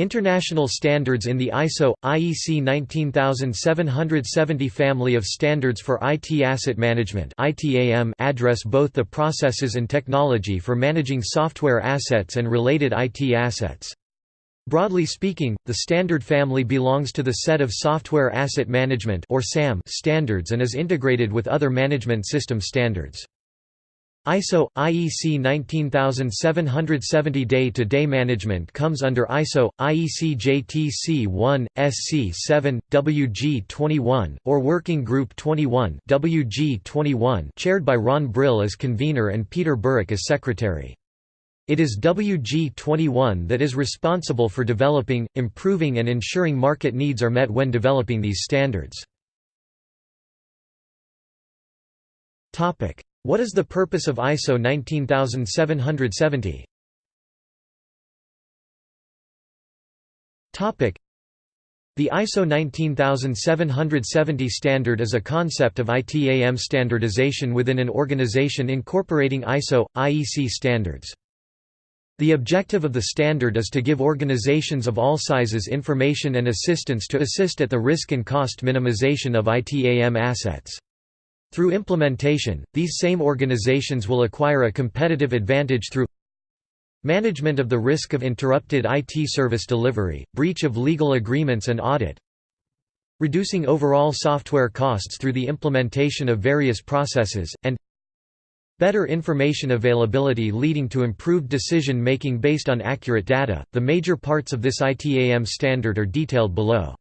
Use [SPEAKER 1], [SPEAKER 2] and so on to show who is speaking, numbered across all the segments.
[SPEAKER 1] International standards in the ISO IEC 19770 family of standards for IT asset management (ITAM) address both the processes and technology for managing software assets and related IT assets. Broadly speaking, the standard family belongs to the set of Software Asset Management or SAM standards and is integrated with other management system standards. ISO IEC 19770 Day-to-day management comes under ISO IEC JTC 1 SC 7 WG 21 or Working Group 21 WG 21 chaired by Ron Brill as convener and Peter Burrick as secretary. It is WG 21 that is responsible for developing, improving and ensuring market needs are met when developing these standards. Topic what is the purpose of ISO 19770? The ISO 19770 standard is a concept of ITAM standardization within an organization incorporating ISO, IEC standards. The objective of the standard is to give organizations of all sizes information and assistance to assist at the risk and cost minimization of ITAM assets. Through implementation, these same organizations will acquire a competitive advantage through management of the risk of interrupted IT service delivery, breach of legal agreements and audit, reducing overall software costs through the implementation of various processes, and better information availability leading to improved decision making based on accurate data. The major parts of this ITAM standard are detailed below.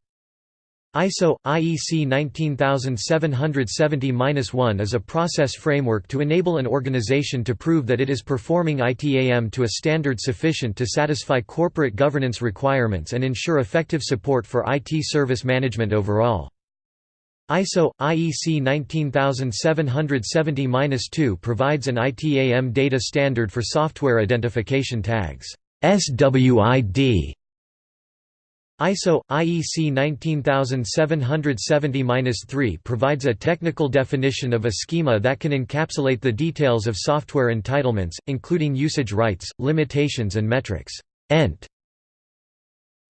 [SPEAKER 1] ISO IEC 19770-1 is a process framework to enable an organization to prove that it is performing ITAM to a standard sufficient to satisfy corporate governance requirements and ensure effective support for IT service management overall. ISO IEC 19770-2 provides an ITAM data standard for software identification tags SWID ISO IEC 19770-3 provides a technical definition of a schema that can encapsulate the details of software entitlements, including usage rights, limitations and metrics. Ent.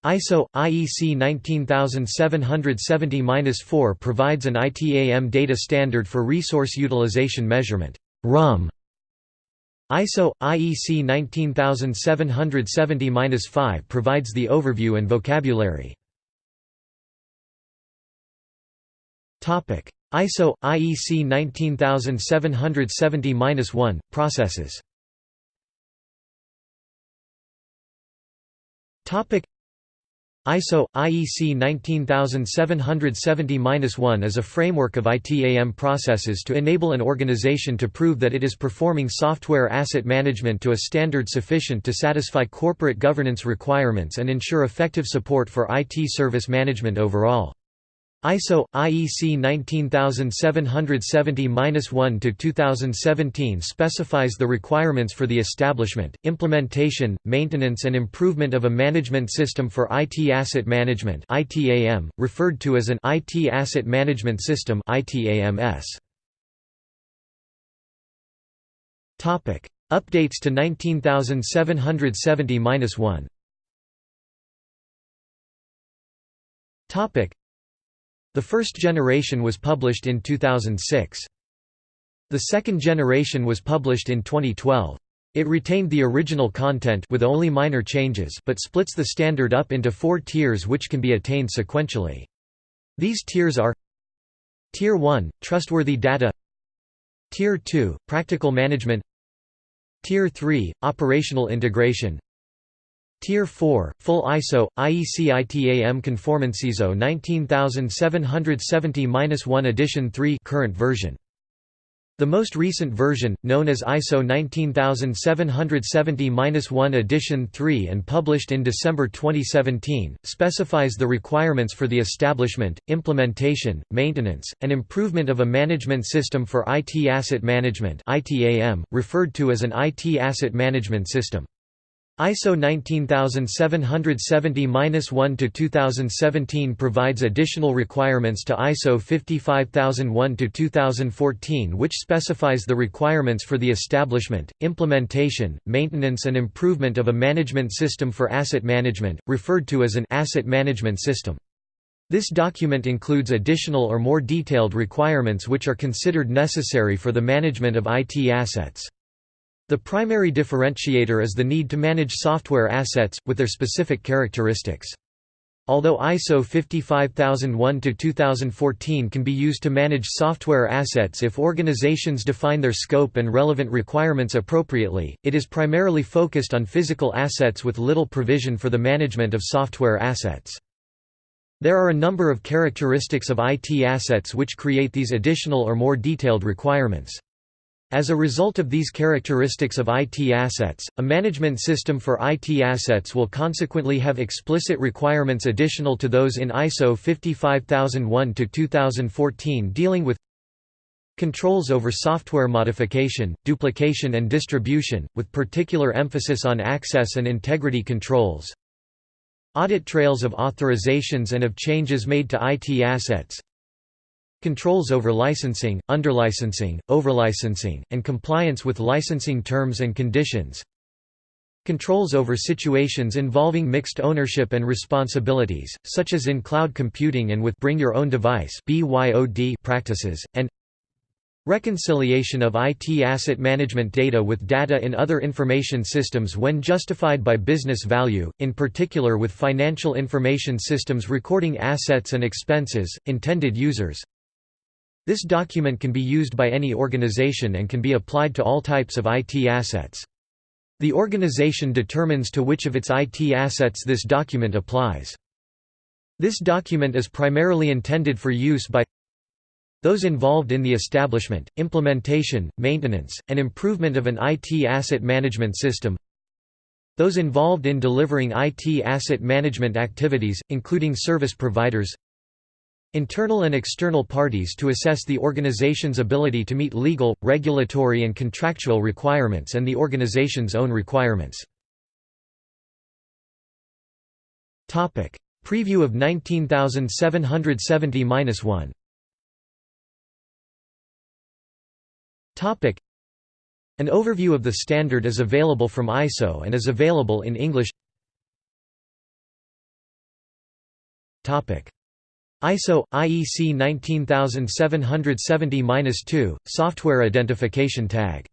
[SPEAKER 1] ISO IEC 19770-4 provides an ITAM data standard for resource utilization measurement. RUM ISO IEC 19770-5 provides the overview and vocabulary. Topic: ISO IEC 19770-1 processes. Topic: ISO IEC 19770-1 is a framework of ITAM processes to enable an organization to prove that it is performing software asset management to a standard sufficient to satisfy corporate governance requirements and ensure effective support for IT service management overall. ISO IEC 19770-1 to 2017 specifies the requirements for the establishment, implementation, maintenance and improvement of a management system for IT asset management (ITAM), referred to as an IT asset management system (ITAMS). Topic: Updates to 19770-1. Topic: the first generation was published in 2006. The second generation was published in 2012. It retained the original content with only minor changes but splits the standard up into four tiers which can be attained sequentially. These tiers are Tier 1 – Trustworthy data Tier 2 – Practical management Tier 3 – Operational integration Tier 4, Full ISO, IEC ITAM Conformance ISO 19770-1 Edition 3 current version. The most recent version, known as ISO 19770-1 Edition 3 and published in December 2017, specifies the requirements for the establishment, implementation, maintenance, and improvement of a management system for IT asset management referred to as an IT asset management system. ISO 19770-1-2017 provides additional requirements to ISO 55001-2014 which specifies the requirements for the establishment, implementation, maintenance and improvement of a management system for asset management, referred to as an asset management system. This document includes additional or more detailed requirements which are considered necessary for the management of IT assets. The primary differentiator is the need to manage software assets, with their specific characteristics. Although ISO 55001-2014 can be used to manage software assets if organizations define their scope and relevant requirements appropriately, it is primarily focused on physical assets with little provision for the management of software assets. There are a number of characteristics of IT assets which create these additional or more detailed requirements. As a result of these characteristics of IT assets, a management system for IT assets will consequently have explicit requirements additional to those in ISO 55001-2014 dealing with controls over software modification, duplication and distribution, with particular emphasis on access and integrity controls, audit trails of authorizations and of changes made to IT assets, Controls over licensing, underlicensing, overlicensing, and compliance with licensing terms and conditions. Controls over situations involving mixed ownership and responsibilities, such as in cloud computing and with Bring Your Own Device practices, and Reconciliation of IT asset management data with data in other information systems when justified by business value, in particular with financial information systems recording assets and expenses, intended users, this document can be used by any organization and can be applied to all types of IT assets. The organization determines to which of its IT assets this document applies. This document is primarily intended for use by those involved in the establishment, implementation, maintenance, and improvement of an IT asset management system those involved in delivering IT asset management activities, including service providers Internal and external parties to assess the organization's ability to meet legal, regulatory and contractual requirements and the organization's own requirements. Preview of 19770-1 An overview of the standard is available from ISO and is available in English ISO IEC 19770-2 software identification tag.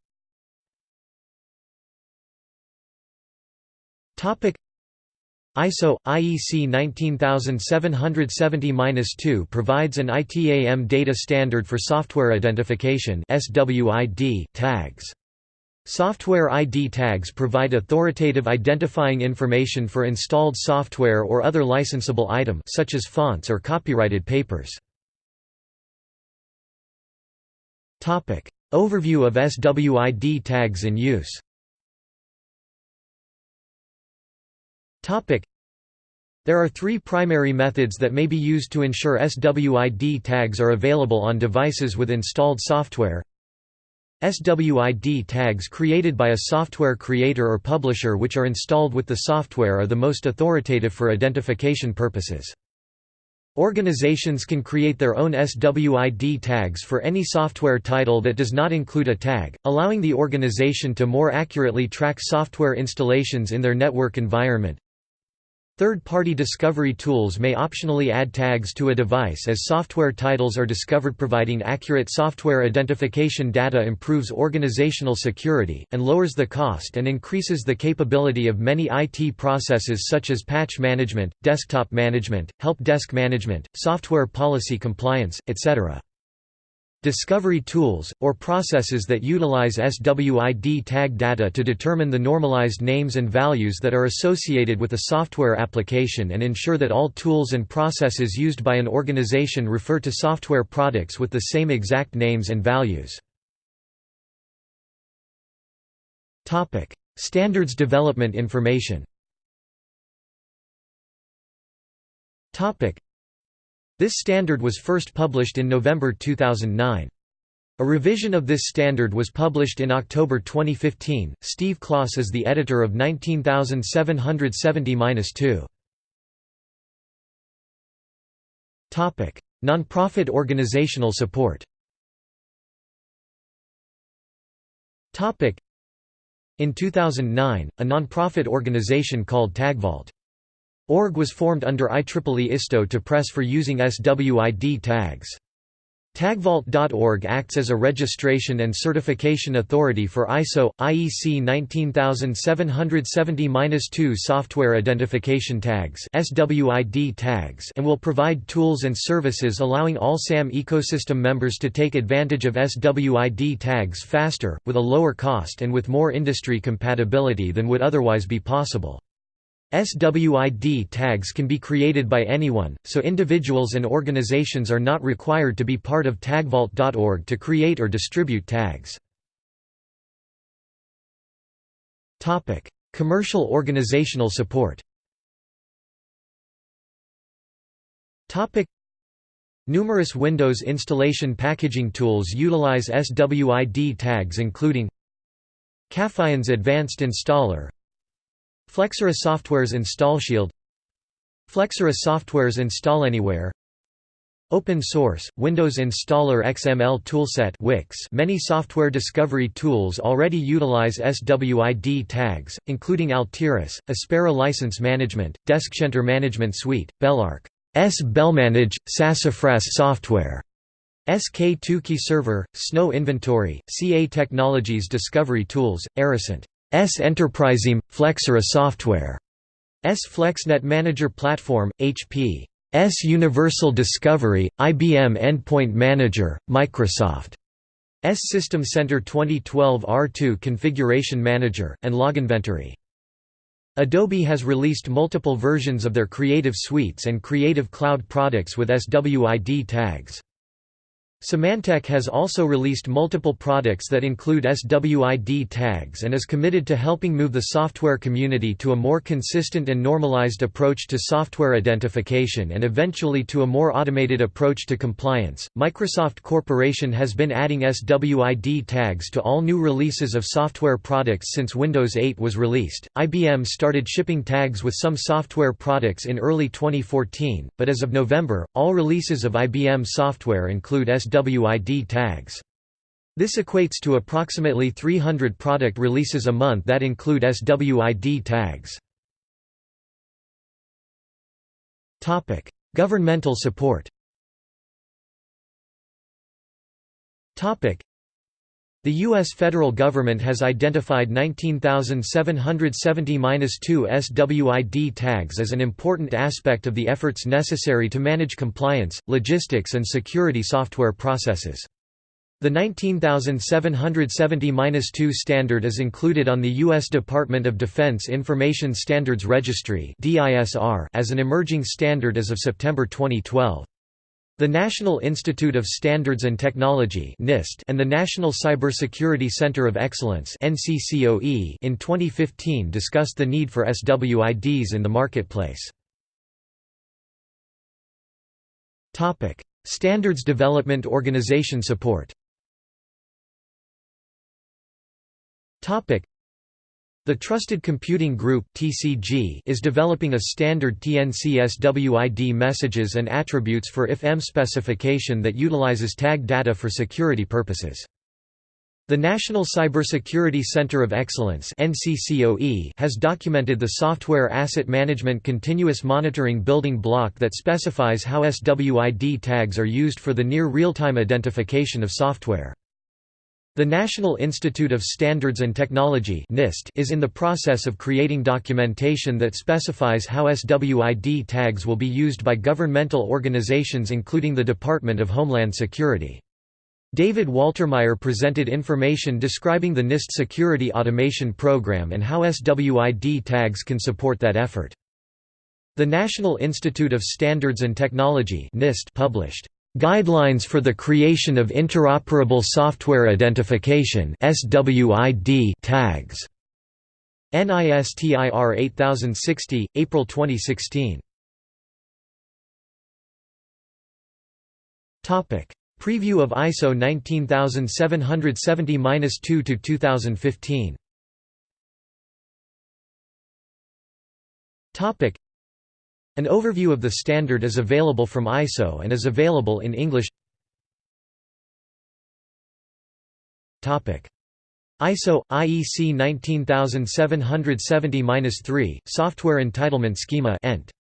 [SPEAKER 1] Topic. ISO IEC 19770-2 provides an ITAM data standard for software identification SWID tags Software ID tags provide authoritative identifying information for installed software or other licensable item such as fonts or copyrighted papers. Topic: Overview of SWID tags in use. Topic: There are three primary methods that may be used to ensure SWID tags are available on devices with installed software SWID tags created by a software creator or publisher which are installed with the software are the most authoritative for identification purposes. Organizations can create their own SWID tags for any software title that does not include a tag, allowing the organization to more accurately track software installations in their network environment. Third-party discovery tools may optionally add tags to a device as software titles are discovered providing accurate software identification data improves organizational security, and lowers the cost and increases the capability of many IT processes such as patch management, desktop management, help desk management, software policy compliance, etc. Discovery tools, or processes that utilize SWID tag data to determine the normalized names and values that are associated with a software application and ensure that all tools and processes used by an organization refer to software products with the same exact names and values. Standards development information this standard was first published in November 2009. A revision of this standard was published in October 2015. Steve Klos is the editor of 19770-2. Topic: Nonprofit organizational support. Topic: In 2009, a nonprofit organization called TagVault. Org was formed under IEEE ISTO to press for using SWID tags. Tagvault.org acts as a registration and certification authority for ISO, IEC 19770-2 software identification tags SWID tags and will provide tools and services allowing all SAM ecosystem members to take advantage of SWID tags faster, with a lower cost and with more industry compatibility than would otherwise be possible. SWID tags can be created by anyone, so individuals and organizations are not required to be part of tagvault.org to create or distribute tags. Commercial organizational support Numerous Windows installation packaging tools utilize SWID tags including Caphyon's Advanced Installer Flexera Software's InstallShield Flexera Software's Install Anywhere Open source, Windows Installer XML Toolset Wix. Many software discovery tools already utilize SWID tags, including Altiris, Aspera License Management, Deskcenter Management Suite, Belarc, S. Belmanage, Sassafras Software, SK2Key Server, Snow Inventory, CA Technologies Discovery Tools, Aricent. S Enterpriseme, Flexera Software, S FlexNet Manager Platform, HP. S Universal Discovery, IBM Endpoint Manager, Microsoft. S System Center 2012 R2 Configuration Manager, and Loginventory. Adobe has released multiple versions of their Creative Suites and Creative Cloud products with SWID tags. Symantec has also released multiple products that include SWID tags and is committed to helping move the software community to a more consistent and normalized approach to software identification and eventually to a more automated approach to compliance. Microsoft Corporation has been adding SWID tags to all new releases of software products since Windows 8 was released. IBM started shipping tags with some software products in early 2014, but as of November, all releases of IBM software include SWID SWID tags. This equates to approximately 300 product releases a month that include SWID tags. Topic: Governmental support the U.S. federal government has identified 19,770-2 SWID tags as an important aspect of the efforts necessary to manage compliance, logistics and security software processes. The 19770-2 standard is included on the U.S. Department of Defense Information Standards Registry as an emerging standard as of September 2012. The National Institute of Standards and Technology (NIST) and the National Cybersecurity Center of Excellence (NCCOE) in 2015 discussed the need for SWIDs in the marketplace. Topic: Standards Development Organization support. Topic: the Trusted Computing Group (TCG) is developing a standard TNC-SWID messages and attributes for IF-M specification that utilizes tag data for security purposes. The National Cybersecurity Center of Excellence (NCCOE) has documented the Software Asset Management Continuous Monitoring building block that specifies how SWID tags are used for the near real-time identification of software. The National Institute of Standards and Technology (NIST) is in the process of creating documentation that specifies how SWID tags will be used by governmental organizations including the Department of Homeland Security. David Waltermire presented information describing the NIST Security Automation Program and how SWID tags can support that effort. The National Institute of Standards and Technology (NIST) published Guidelines for the Creation of Interoperable Software Identification tags. NISTIR 8060, April 2016. Topic: Preview of ISO 19770-2 to 2015. Topic An overview of the standard is available from ISO and is available in English. ISO IEC 19770-3 Software Entitlement Schema ENT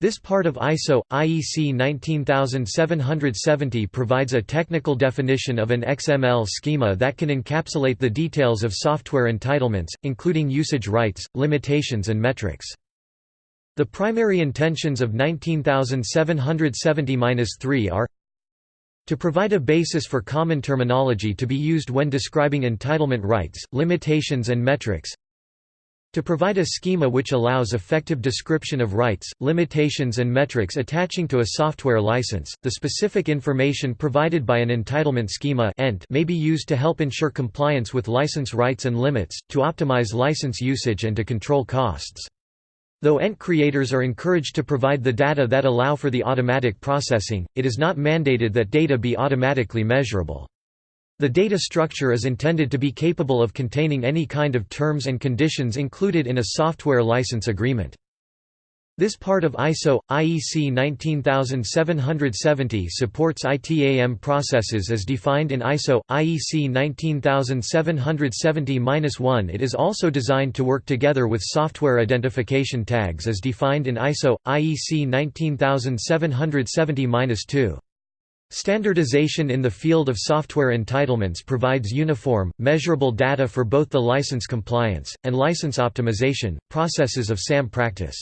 [SPEAKER 1] this part of ISO, IEC 19770 provides a technical definition of an XML schema that can encapsulate the details of software entitlements, including usage rights, limitations and metrics. The primary intentions of 19770-3 are to provide a basis for common terminology to be used when describing entitlement rights, limitations and metrics to provide a schema which allows effective description of rights, limitations and metrics attaching to a software license, the specific information provided by an entitlement schema may be used to help ensure compliance with license rights and limits, to optimize license usage and to control costs. Though ENT creators are encouraged to provide the data that allow for the automatic processing, it is not mandated that data be automatically measurable. The data structure is intended to be capable of containing any kind of terms and conditions included in a software license agreement. This part of ISO IEC 19770 supports ITAM processes as defined in ISO IEC 19770-1. It is also designed to work together with software identification tags as defined in ISO IEC 19770-2. Standardization in the field of software entitlements provides uniform, measurable data for both the license compliance, and license optimization, processes of SAM practice.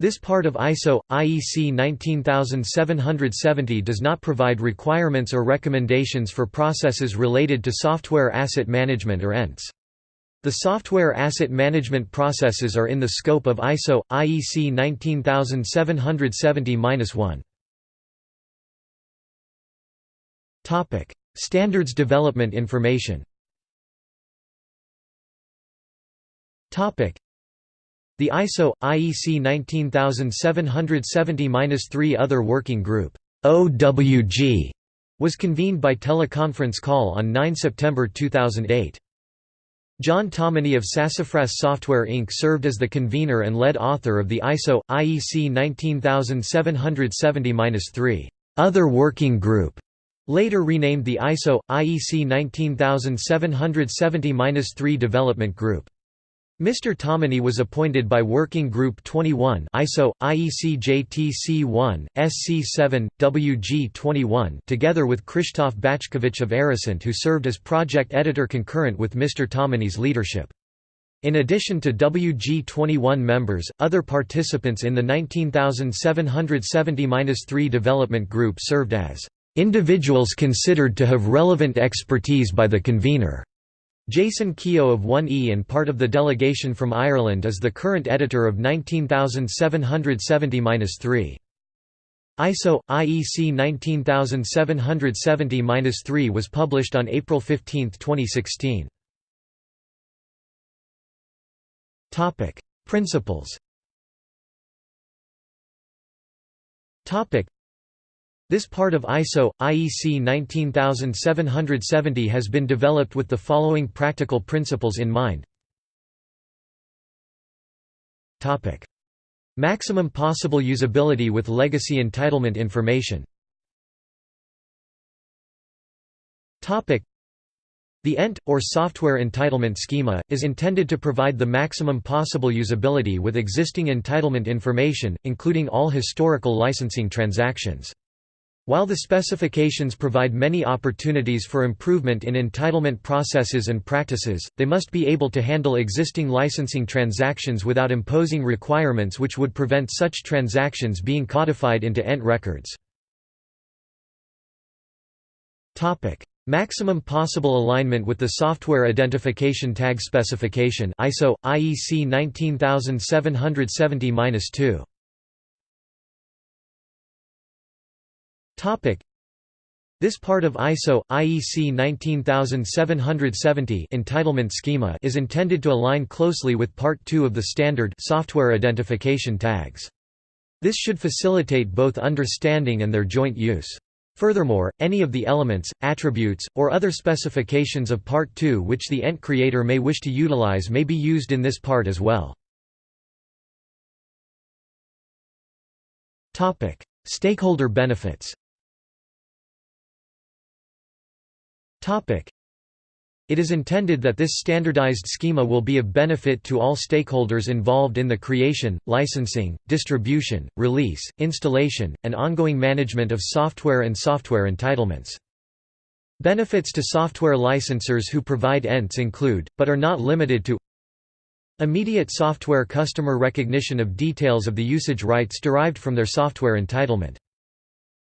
[SPEAKER 1] This part of ISO, IEC 19770 does not provide requirements or recommendations for processes related to software asset management or ENTs. The software asset management processes are in the scope of ISO, IEC 19770-1. Topic: Standards development information. Topic: The ISO IEC 19770-3 Other Working Group (OWG) was convened by teleconference call on 9 September 2008. John Tomeny of Sassafras Software Inc. served as the convener and lead author of the ISO IEC 19770-3 Other Working Group Later renamed the ISO IEC 19770-3 Development Group. Mr. Tomeny was appointed by Working Group 21 ISO, IEC JTC1, SC7, WG21 together with Krzysztof Bachkowicz of Aricent who served as project editor concurrent with Mr. Tomeny's leadership. In addition to WG21 members, other participants in the 19770-3 development group served as Individuals considered to have relevant expertise by the convener. Jason Keogh of 1E and part of the delegation from Ireland is the current editor of 19770-3. ISO IEC 19770-3 was published on April 15, 2016. Topic: Principles. Topic: this part of ISO, IEC 19770 has been developed with the following practical principles in mind. Maximum possible usability with legacy entitlement information the ENT, or Software Entitlement Schema, is intended to provide the maximum possible usability with existing entitlement information, including all historical licensing transactions. While the specifications provide many opportunities for improvement in entitlement processes and practices, they must be able to handle existing licensing transactions without imposing requirements which would prevent such transactions being codified into ENT records. Maximum possible alignment with the Software Identification Tag Specification ISO, IEC 19770-2 This part of ISO IEC 19770 entitlement schema is intended to align closely with part 2 of the standard software identification tags. This should facilitate both understanding and their joint use. Furthermore, any of the elements, attributes, or other specifications of Part 2 which the ENT creator may wish to utilize may be used in this part as well. Stakeholder benefits it is intended that this standardized schema will be of benefit to all stakeholders involved in the creation, licensing, distribution, release, installation, and ongoing management of software and software entitlements. Benefits to software licensors who provide ENTs include, but are not limited to Immediate software customer recognition of details of the usage rights derived from their software entitlement.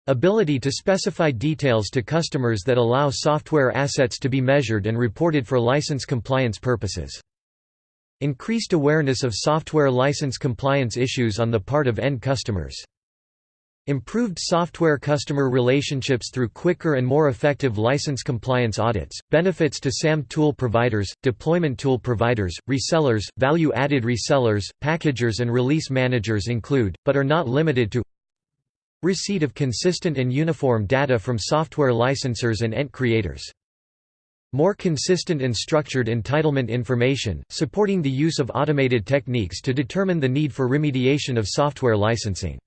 [SPEAKER 1] Ability to specify details to customers that allow software assets to be measured and reported for license compliance purposes. Increased awareness of software license compliance issues on the part of end customers. Improved software customer relationships through quicker and more effective license compliance audits, benefits to SAM tool providers, deployment tool providers, resellers, value-added resellers, packagers and release managers include, but are not limited to Receipt of consistent and uniform data from software licensors and ENT creators. More consistent and structured entitlement information, supporting the use of automated techniques to determine the need for remediation of software licensing.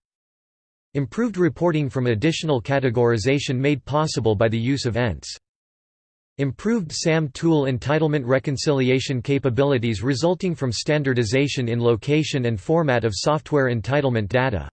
[SPEAKER 1] Improved reporting from additional categorization made possible by the use of ENTs. Improved SAM tool entitlement reconciliation capabilities resulting from standardization in location and format of software entitlement data.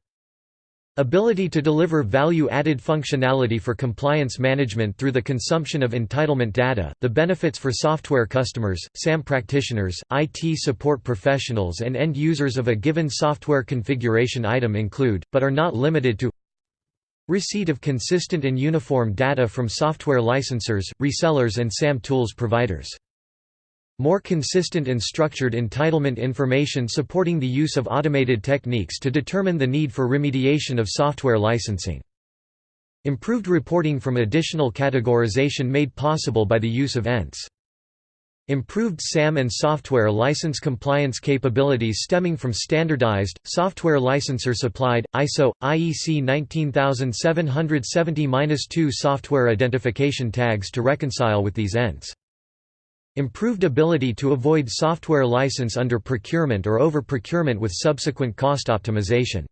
[SPEAKER 1] Ability to deliver value-added functionality for compliance management through the consumption of entitlement data. The benefits for software customers, SAM practitioners, IT support professionals and end users of a given software configuration item include, but are not limited to Receipt of consistent and uniform data from software licensors, resellers and SAM tools providers more consistent and structured entitlement information supporting the use of automated techniques to determine the need for remediation of software licensing. Improved reporting from additional categorization made possible by the use of ENTs. Improved SAM and software license compliance capabilities stemming from standardized, software licensor-supplied, ISO, IEC 19770-2 software identification tags to reconcile with these ENTs. Improved ability to avoid software license under procurement or over-procurement with subsequent cost optimization.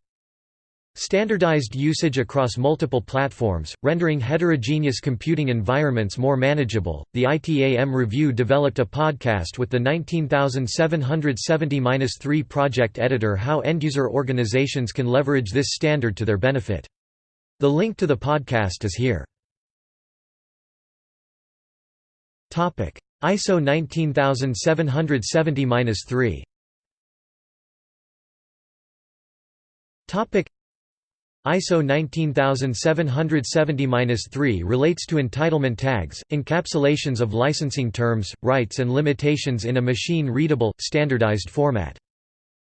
[SPEAKER 1] Standardized usage across multiple platforms, rendering heterogeneous computing environments more manageable. The ITAM review developed a podcast with the 19770-3 project editor how end-user organizations can leverage this standard to their benefit. The link to the podcast is here. Topic: ISO 19770-3 Topic ISO 19770-3 relates to entitlement tags, encapsulations of licensing terms, rights and limitations in a machine-readable, standardized format.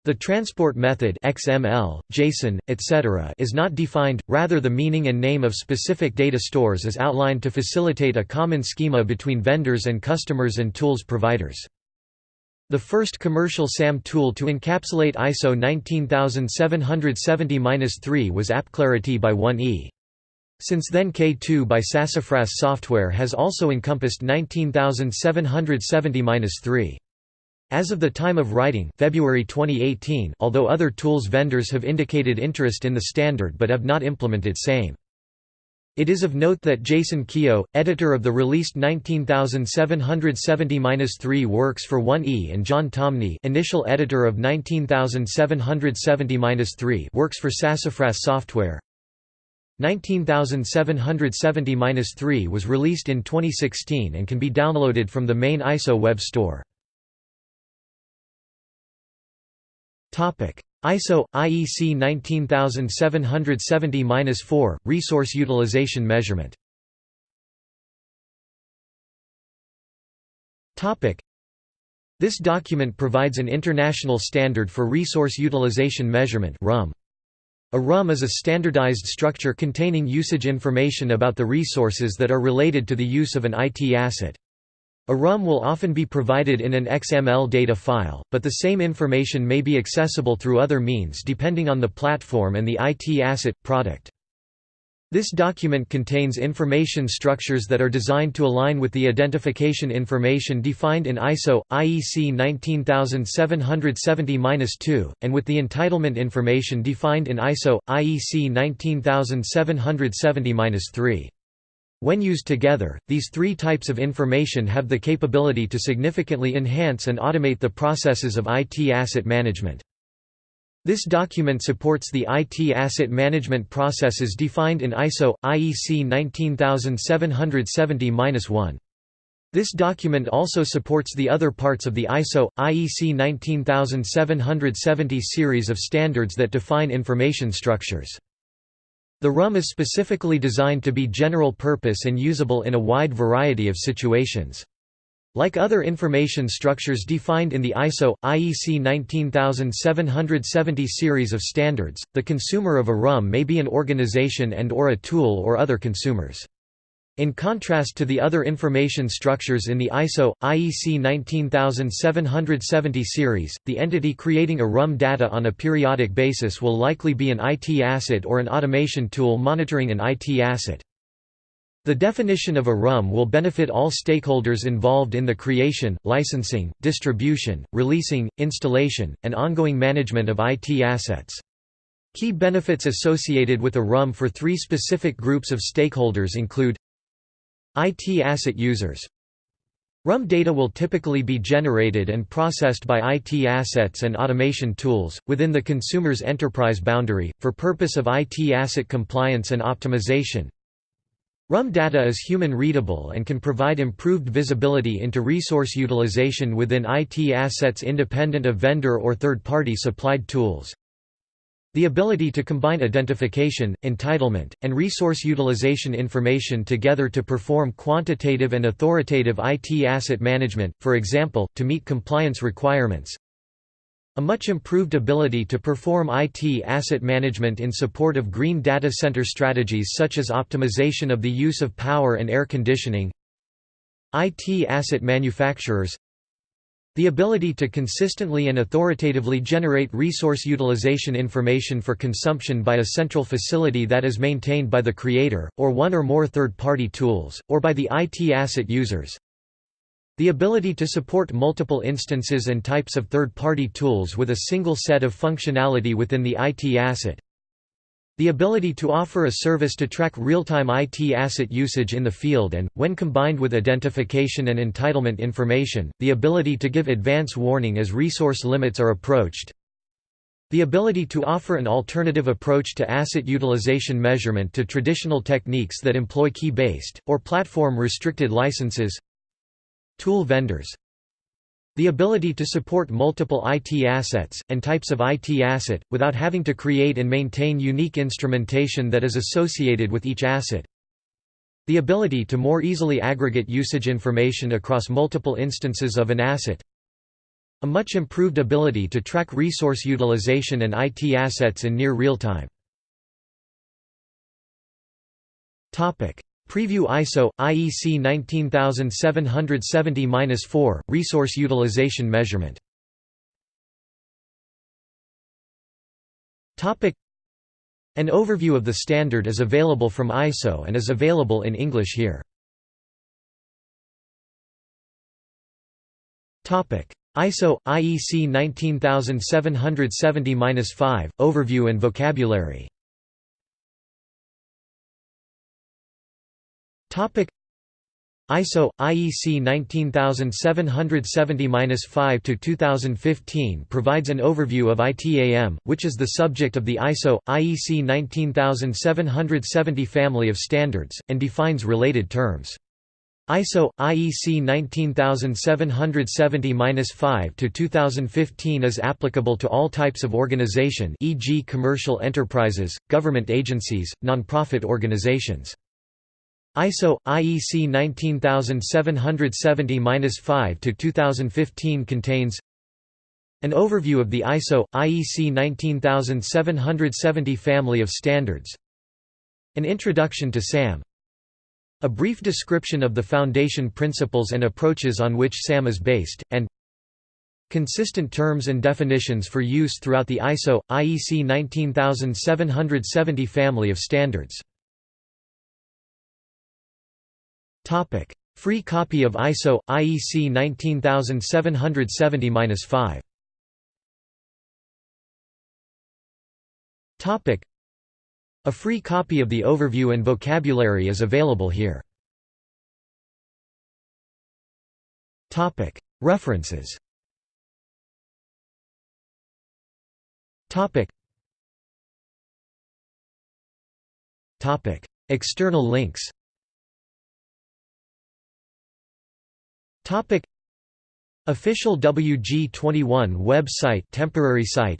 [SPEAKER 1] The transport method XML, JSON, etc. is not defined, rather the meaning and name of specific data stores is outlined to facilitate a common schema between vendors and customers and tools providers. The first commercial SAM tool to encapsulate ISO 19770-3 was AppClarity by 1E. Since then K2 by Sassafras Software has also encompassed 19770-3. As of the time of writing February 2018 although other tools vendors have indicated interest in the standard but have not implemented same. It is of note that Jason Keogh, editor of the released 19770-3 works for 1E and John Tomeny initial editor of 19770-3 works for Sassafras Software. 19770-3 was released in 2016 and can be downloaded from the main ISO web store. ISO IEC 19770-4 resource utilization measurement. Topic: This document provides an international standard for resource utilization measurement (RUM). A RUM is a standardized structure containing usage information about the resources that are related to the use of an IT asset. A RUM will often be provided in an XML data file, but the same information may be accessible through other means depending on the platform and the IT asset, product. This document contains information structures that are designed to align with the identification information defined in ISO IEC 19770-2 and with the entitlement information defined in ISO IEC 19770-3. When used together, these three types of information have the capability to significantly enhance and automate the processes of IT asset management. This document supports the IT asset management processes defined in ISO IEC 19770-1. This document also supports the other parts of the ISO IEC 19770 series of standards that define information structures. The RUM is specifically designed to be general purpose and usable in a wide variety of situations. Like other information structures defined in the ISO IEC 19770 series of standards, the consumer of a RUM may be an organization and or a tool or other consumers. In contrast to the other information structures in the ISO, IEC 19770 series, the entity creating a RUM data on a periodic basis will likely be an IT asset or an automation tool monitoring an IT asset. The definition of a RUM will benefit all stakeholders involved in the creation, licensing, distribution, releasing, installation, and ongoing management of IT assets. Key benefits associated with a RUM for three specific groups of stakeholders include IT asset users RUM data will typically be generated and processed by IT assets and automation tools, within the consumer's enterprise boundary, for purpose of IT asset compliance and optimization. RUM data is human-readable and can provide improved visibility into resource utilization within IT assets independent of vendor or third-party supplied tools. The ability to combine identification, entitlement, and resource utilization information together to perform quantitative and authoritative IT asset management, for example, to meet compliance requirements. A much improved ability to perform IT asset management in support of green data center strategies such as optimization of the use of power and air conditioning. IT asset manufacturers the ability to consistently and authoritatively generate resource utilization information for consumption by a central facility that is maintained by the creator, or one or more third-party tools, or by the IT asset users. The ability to support multiple instances and types of third-party tools with a single set of functionality within the IT asset. The ability to offer a service to track real-time IT asset usage in the field and, when combined with identification and entitlement information, the ability to give advance warning as resource limits are approached. The ability to offer an alternative approach to asset utilization measurement to traditional techniques that employ key-based, or platform-restricted licenses. Tool vendors the ability to support multiple IT assets, and types of IT asset, without having to create and maintain unique instrumentation that is associated with each asset. The ability to more easily aggregate usage information across multiple instances of an asset. A much improved ability to track resource utilization and IT assets in near real time. Preview ISO IEC 19770-4 resource utilization measurement. An overview of the standard is available from ISO and is available in English here. Topic ISO IEC 19770-5 overview and vocabulary Topic ISO IEC 19770-5 to 2015 provides an overview of ITAM, which is the subject of the ISO IEC 19770 family of standards and defines related terms. ISO IEC 19770-5 to 2015 is applicable to all types of organization, e.g., commercial enterprises, government agencies, nonprofit organizations. ISO IEC 19770-5 to 2015 contains an overview of the ISO IEC 19770 family of standards, an introduction to SAM, A brief description of the foundation principles and approaches on which SAM is based, and Consistent terms and definitions for use throughout the ISO, IEC 19770 family of standards. Free copy of ISO, IEC 19770-5 Topic: A free copy of the overview and vocabulary is available here. Topic: References Topic. Topic. External links Topic. Official WG21 website temporary site.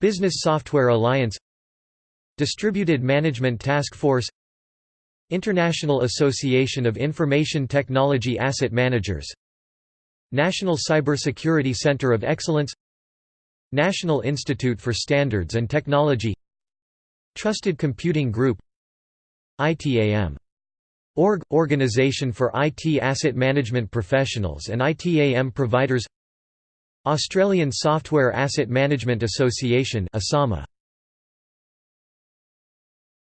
[SPEAKER 1] Business Software Alliance. Distributed Management Task Force. International Association of Information Technology Asset Managers. National Cybersecurity Center of Excellence. National Institute for Standards and Technology. Trusted Computing Group. ITAM. Org – Organization for IT Asset Management Professionals and ITAM Providers. Australian Software Asset Management Association ASAMA